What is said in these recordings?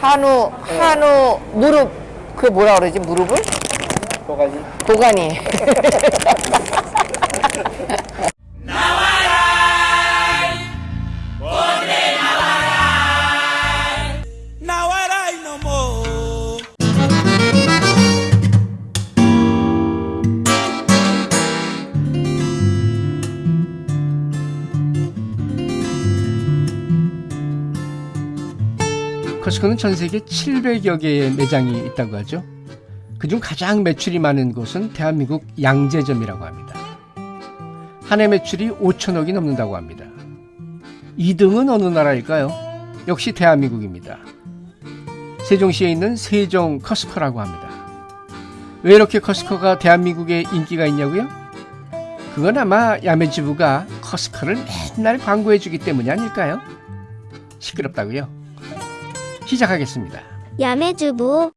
한우, 한우, 무릎. 그 뭐라 그러지, 무릎을? 도가니. 도가니. 커스코는 전 세계 700여 개의 매장이 있다고 하죠. 그중 가장 매출이 많은 곳은 대한민국 양재점이라고 합니다. 한 해 매출이 5천억이 넘는다고 합니다. 2등은 어느 나라일까요? 역시 대한민국입니다. 세종시에 있는 세종 커스코라고 합니다. 왜 이렇게 커스코가 대한민국에 인기가 있냐고요? 그건 아마 야매주부가 커스코를 맨날 광고해주기 때문이 아닐까요? 시끄럽다고요? 시작하겠습니다. 야매주부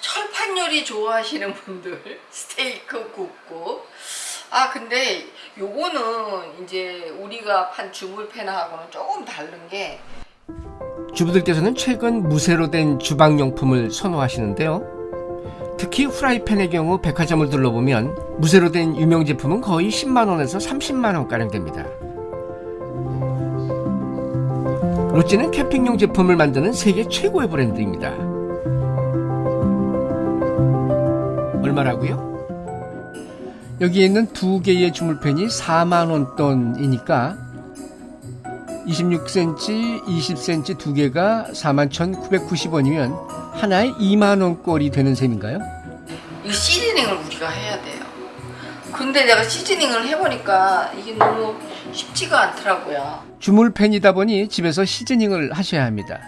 철판 요리 좋아하시는 분들 스테이크 굽고 아 근데 요거는 이제 우리가 판 주물패나하고는 조금 다른 게 주부들께서는 최근 무쇠로 된 주방용품을 선호하시는데요. 특히 후라이팬의 경우 백화점을 둘러보면 무쇠로 된 유명 제품은 거의 10만원에서 30만원가량 됩니다. 로찌는 캠핑용 제품을 만드는 세계 최고의 브랜드입니다. 얼마라고요? 여기에 있는 두 개의 주물팬이 4만원 돈이니까 26cm, 20cm 두 개가 41,990원이면 하나에 2만원 꼴이 되는 셈인가요? 이 시즈닝을 우리가 해야 돼요. 근데 내가 시즈닝을 해보니까 이게 너무 쉽지가 않더라고요. 주물팬이다 보니 집에서 시즈닝을 하셔야 합니다.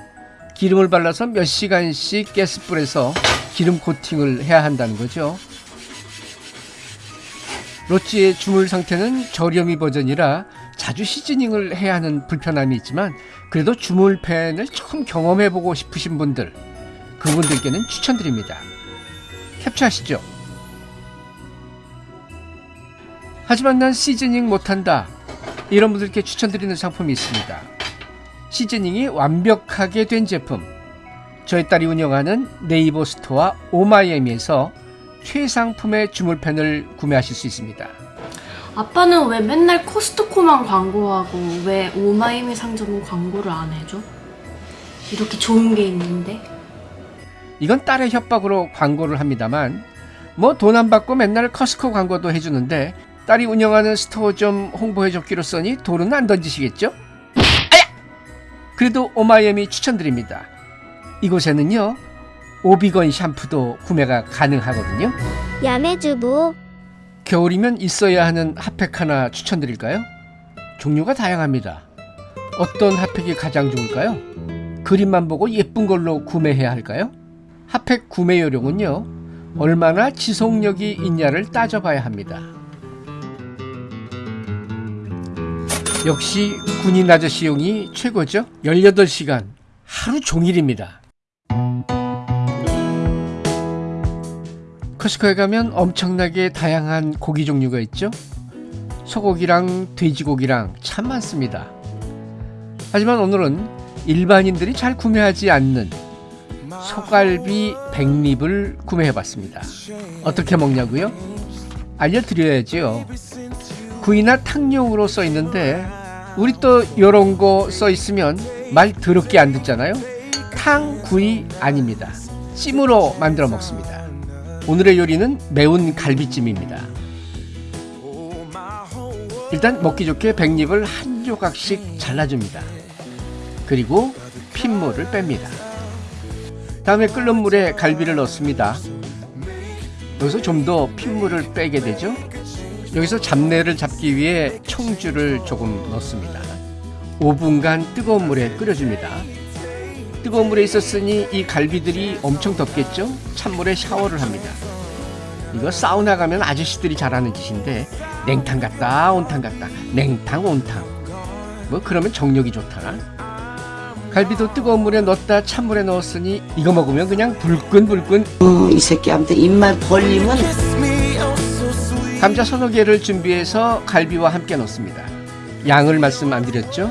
기름을 발라서 몇 시간씩 가스불에서 기름 코팅을 해야 한다는 거죠. 로찌의 주물 상태는 저렴이 버전이라 자주 시즈닝을 해야 하는 불편함이 있지만 그래도 주물팬을 처음 경험해보고 싶으신 분들 그분들께는 추천드립니다. 캡처하시죠. 하지만 난 seasoning 못한다. 이런 분들께 추천드리는 상품이 있습니다. seasoning이 완벽하게 된 제품. 저희 딸이 운영하는 네이버 store 오마이애미에서 최상품의 주물팬을 구매하실 수 있습니다. 아빠는 왜 맨날 코스트코만 광고하고 왜 오마이애미 상점은 광고를 안 해줘? 이렇게 좋은 게 있는데? 이건 딸의 협박으로 광고를 합니다만 뭐 돈 안 받고 맨날 커스코 광고도 해주는데 딸이 운영하는 store 좀 홍보해줬기로서니 돌은 안 던지시겠죠? 아야! 그래도 오마이애미 추천드립니다. 이곳에는요 오비건 샴푸도 구매가 가능하거든요. 야매주부 겨울이면 있어야 하는 핫팩 하나 추천드릴까요? 종류가 다양합니다. 어떤 핫팩이 가장 좋을까요? 그림만 보고 예쁜 걸로 구매해야 할까요? 핫팩 구매 요령은요, 얼마나 지속력이 있냐를 따져봐야 합니다. 역시 군인 아저씨용이 최고죠? 18시간, 하루 종일입니다. 커스코에 가면 엄청나게 다양한 고기 종류가 있죠. 소고기랑 돼지고기랑 참 많습니다. 하지만 오늘은 일반인들이 잘 구매하지 않는 소갈비 백립을 구매해봤습니다. 어떻게 먹냐고요? 알려드려야지요. 구이나 탕용으로 써 있는데 우리 또 이런 거 써 있으면 말 더럽게 안 듣잖아요. 탕 구이 아닙니다. 찜으로 만들어 먹습니다. 오늘의 요리는 매운 갈비찜입니다. 일단 먹기 좋게 백립을 한 조각씩 잘라줍니다. 그리고 핏물을 뺍니다. 다음에 끓는 물에 갈비를 넣습니다. 여기서 좀 더 핏물을 빼게 되죠. 여기서 잡내를 잡기 위해 청주를 조금 넣습니다. 5분간 뜨거운 물에 끓여줍니다. 뜨거운 물에 있었으니 이 갈비들이 엄청 덥겠죠? 찬물에 샤워를 합니다. 이거 사우나 가면 아저씨들이 잘하는 짓인데 냉탕 같다 온탕 같다 냉탕 온탕 뭐 그러면 정력이 좋더라 갈비도 뜨거운 물에 넣었다 찬물에 넣었으니 이거 먹으면 그냥 불끈불끈 어, 이 새끼 아무튼 입만 벌리면 감자 서너 개를 준비해서 갈비와 함께 넣습니다 양을 말씀 안 드렸죠?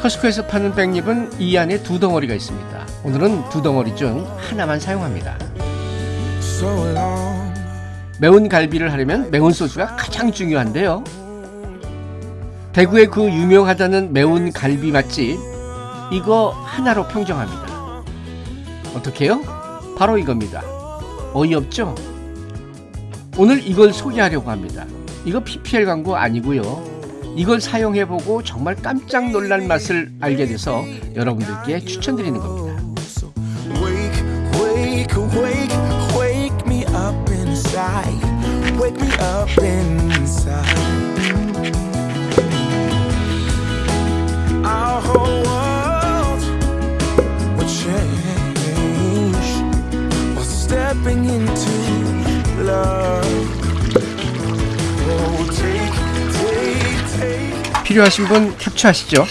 커스코에서 파는 백립은 이 안에 두 덩어리가 있습니다. 오늘은 두 덩어리 중 하나만 사용합니다. 매운 갈비를 하려면 매운 소스가 가장 중요한데요. 대구의 그 유명하다는 매운 갈비 맛집 이거 하나로 평정합니다. 어떻게요? 바로 이겁니다. 어이없죠? 오늘 이걸 소개하려고 합니다. 이거 PPL 광고 아니고요. 이걸 사용해보고 정말 깜짝 놀랄 맛을 알게 돼서 여러분들께 추천드리는 겁니다. Wake me up inside. Wake me up inside. 필요하신 분 캡처하시죠.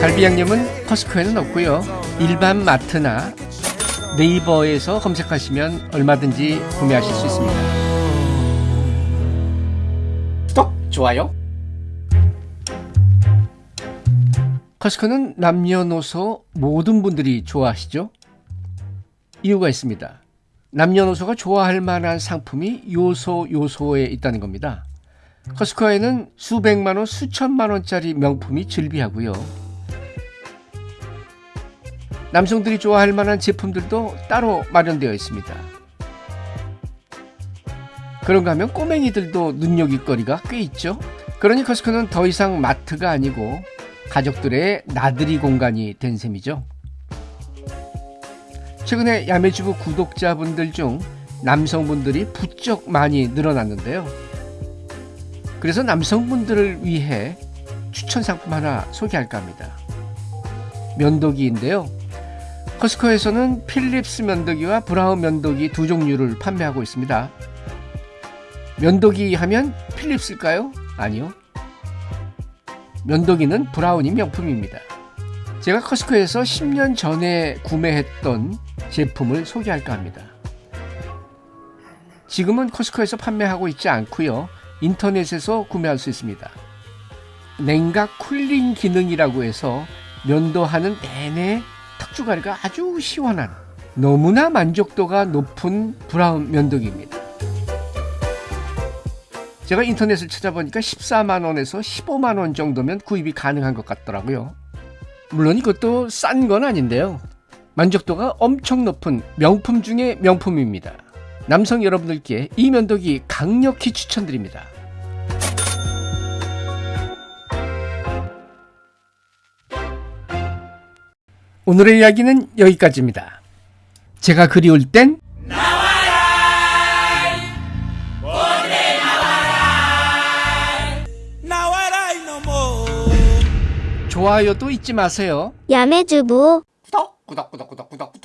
갈비 양념은 커스코에는 없고요. 일반 마트나 네이버에서 검색하시면 얼마든지 구매하실 수 있습니다. 구독, 좋아요. 커스코는 남녀노소 모든 분들이 좋아하시죠? 이유가 있습니다. 남녀노소가 좋아할 만한 상품이 요소 요소에 있다는 겁니다. 커스코에는 수백만 원, 수천만 원짜리 명품이 즐비하고요. 남성들이 좋아할 만한 제품들도 따로 마련되어 있습니다. 그런가 하면 꼬맹이들도 눈여깃거리가 꽤 있죠. 그러니 커스코는 더 이상 마트가 아니고 가족들의 나들이 공간이 된 셈이죠. 최근에 야매주부 구독자분들 중 남성분들이 부쩍 많이 늘어났는데요. 그래서 남성분들을 위해 추천 상품 하나 소개할까 합니다. 면도기인데요. 커스코에서는 필립스 면도기와 브라운 면도기 두 종류를 판매하고 있습니다. 면도기 하면 필립스일까요? 아니요. 면도기는 브라운이 명품입니다. 제가 커스코에서 10년 전에 구매했던 제품을 소개할까 합니다. 지금은 커스코에서 판매하고 있지 않고요. 인터넷에서 구매할 수 있습니다. 냉각 쿨링 기능이라고 해서 면도하는 내내 턱주가리가 아주 시원한 너무나 만족도가 높은 브라운 면도기입니다. 제가 인터넷을 찾아보니까 14만 원에서 15만 원 정도면 구입이 가능한 것 같더라고요. 물론 이것도 싼 건 아닌데요. 만족도가 엄청 높은 명품 중의 명품입니다. 남성 여러분들께 이 면도기 강력히 추천드립니다. 오늘의 이야기는 여기까지입니다. 제가 그리울 땐 좋아요도 잊지 마세요. 야매주부 구독, 구독, 구독, 구독, 구독, 구독.